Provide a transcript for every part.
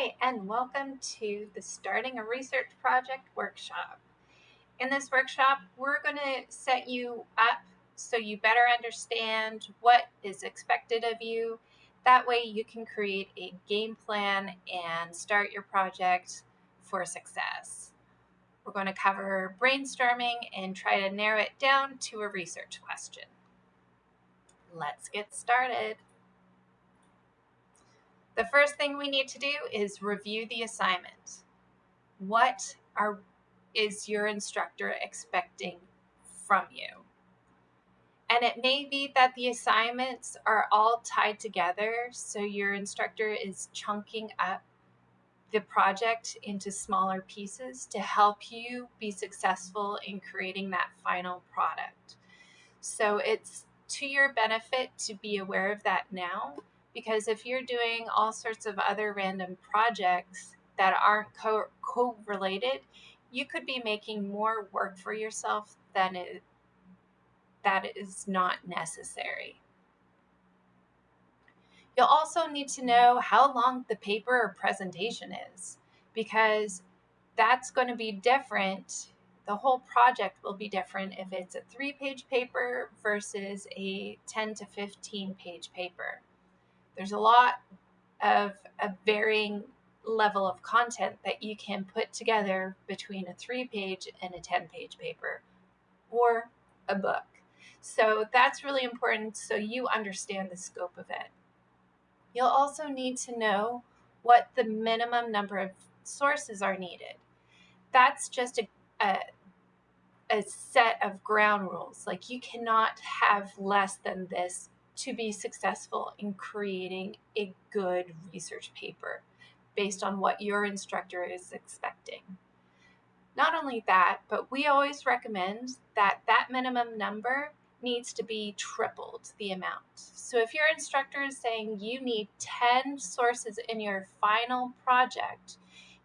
Hi, and welcome to the Starting a Research Project workshop. In this workshop, we're going to set you up so you better understand what is expected of you. That way you can create a game plan and start your project for success. We're going to cover brainstorming and try to narrow it down to a research question. Let's get started. The first thing we need to do is review the assignment. What are is your instructor expecting from you? And it may be that the assignments are all tied together, so your instructor is chunking up the project into smaller pieces to help you be successful in creating that final product. So it's to your benefit to be aware of that now because if you're doing all sorts of other random projects that aren't co- co-related you could be making more work for yourself than it that is not necessary. You'll also need to know how long the paper or presentation is because that's going to be different the whole project will be different if it's a three page paper versus a 10 to 15 page paper there's a lot of a varying level of content that you can put together between a three page and a 10 page paper or a book. So that's really important so you understand the scope of it. You'll also need to know what the minimum number of sources are needed. That's just a, a, a set of ground rules. Like you cannot have less than this to be successful in creating a good research paper based on what your instructor is expecting. Not only that, but we always recommend that that minimum number needs to be tripled the amount. So if your instructor is saying you need 10 sources in your final project,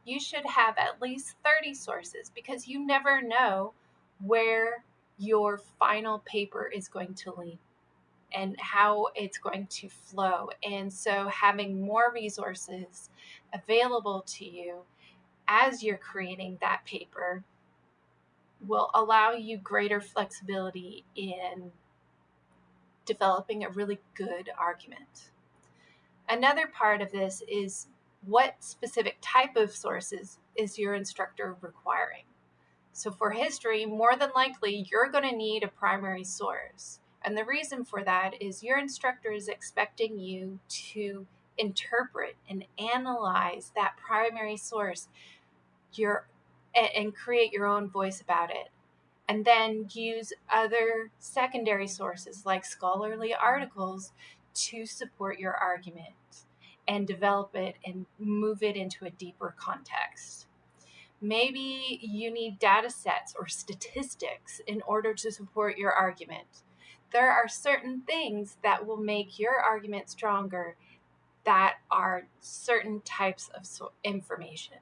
you should have at least 30 sources because you never know where your final paper is going to lead and how it's going to flow. And so, having more resources available to you as you're creating that paper will allow you greater flexibility in developing a really good argument. Another part of this is what specific type of sources is your instructor requiring? So, for history, more than likely, you're going to need a primary source. And the reason for that is your instructor is expecting you to interpret and analyze that primary source your and create your own voice about it and then use other secondary sources like scholarly articles to support your argument and develop it and move it into a deeper context. Maybe you need data sets or statistics in order to support your argument there are certain things that will make your argument stronger that are certain types of information.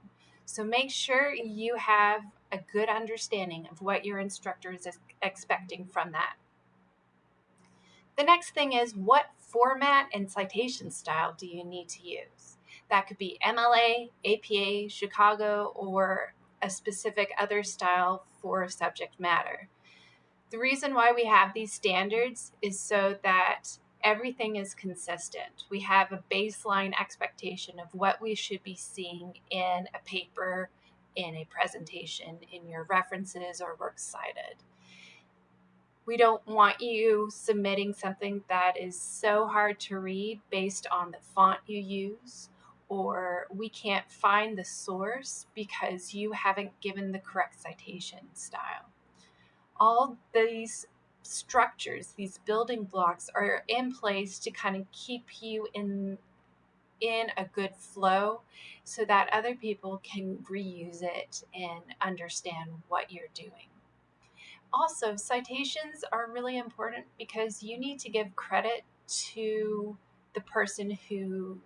So make sure you have a good understanding of what your instructor is expecting from that. The next thing is what format and citation style do you need to use? That could be MLA, APA, Chicago, or a specific other style for subject matter. The reason why we have these standards is so that everything is consistent. We have a baseline expectation of what we should be seeing in a paper, in a presentation, in your references or works cited. We don't want you submitting something that is so hard to read based on the font you use, or we can't find the source because you haven't given the correct citation style all these structures, these building blocks are in place to kind of keep you in in a good flow so that other people can reuse it and understand what you're doing. Also, citations are really important because you need to give credit to the person who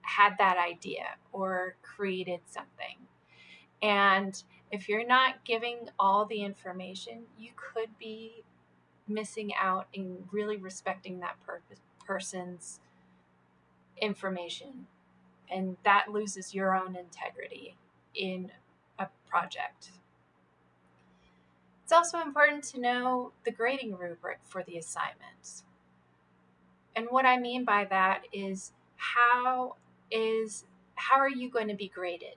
had that idea or created something. And if you're not giving all the information, you could be missing out in really respecting that per- person's information and that loses your own integrity in a project. It's also important to know the grading rubric for the assignments. And what I mean by that is how is how are you going to be graded?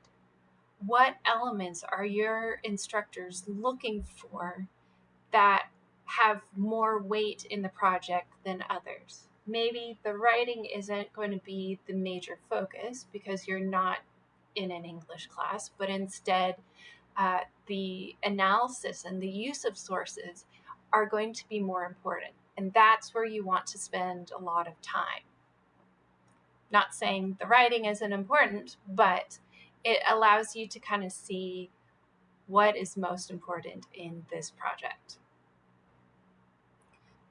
What elements are your instructors looking for that have more weight in the project than others? Maybe the writing isn't going to be the major focus because you're not in an English class, but instead uh, the analysis and the use of sources are going to be more important. And that's where you want to spend a lot of time. Not saying the writing isn't important, but it allows you to kind of see what is most important in this project.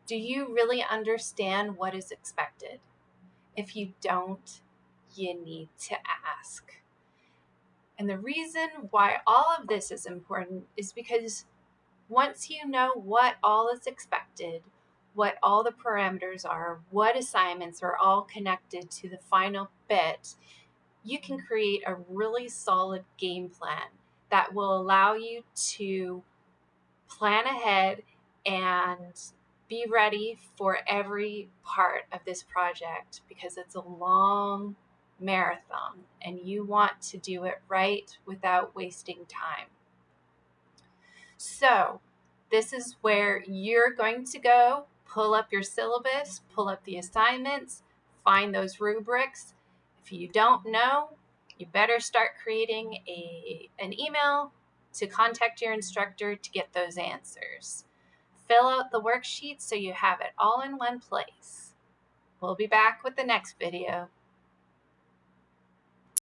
Do you really understand what is expected? If you don't, you need to ask. And the reason why all of this is important is because once you know what all is expected, what all the parameters are, what assignments are all connected to the final bit, you can create a really solid game plan that will allow you to plan ahead and be ready for every part of this project because it's a long marathon and you want to do it right without wasting time. So, this is where you're going to go pull up your syllabus, pull up the assignments, find those rubrics. If you don't know, you better start creating a, an email to contact your instructor to get those answers. Fill out the worksheet so you have it all in one place. We'll be back with the next video.